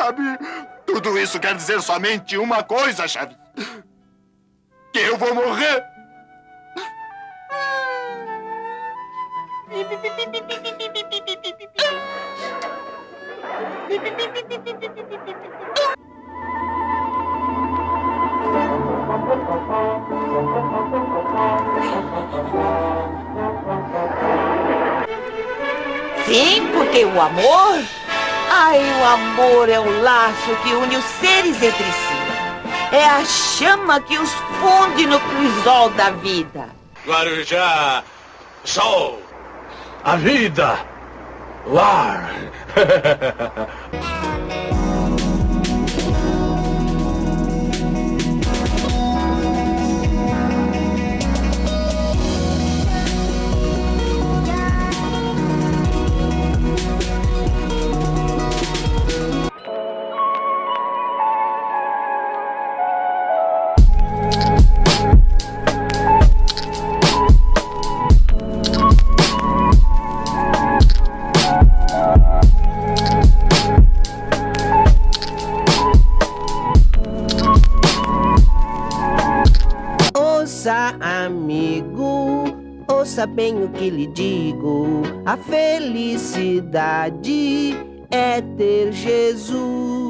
sabe? Tudo isso quer dizer somente uma coisa, Chaves. Que eu vou morrer. Sim, porque o amor... Ai, o amor é o laço que une os seres entre si. É a chama que os funde no crisol da vida. Guarujá, sol. A vida, lar. Ouça, amigo, ouça bem o que lhe digo. A felicidade é ter Jesus